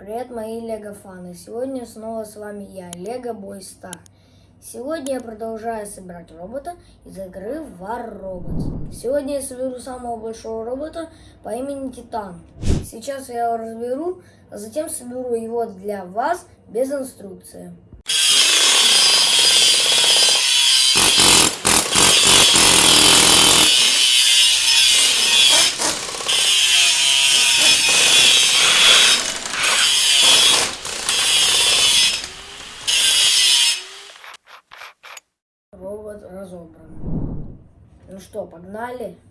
Привет, мои лего-фаны! Сегодня снова с вами я, Лего Бой Стар. Сегодня я продолжаю собирать робота из игры War Robots. Сегодня я соберу самого большого робота по имени Титан. Сейчас я его разберу, а затем соберу его для вас без инструкции. Nale.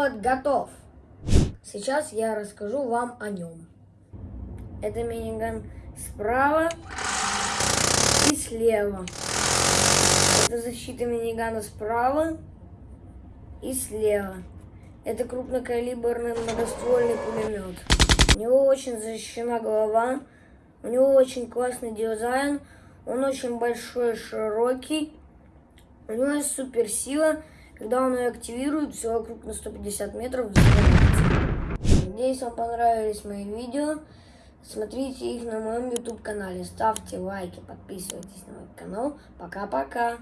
Робот готов. Сейчас я расскажу вам о нем. Это миниган справа и слева. Это защита минигана справа и слева. Это крупнокалиберный многоствольный пулемет. У него очень защищена голова. У него очень классный дизайн. Он очень большой, широкий. У него есть суперсила. Когда он ее активирует, все вокруг на 150 метров. Надеюсь, вам понравились мои видео. Смотрите их на моем YouTube канале. Ставьте лайки, подписывайтесь на мой канал. Пока-пока.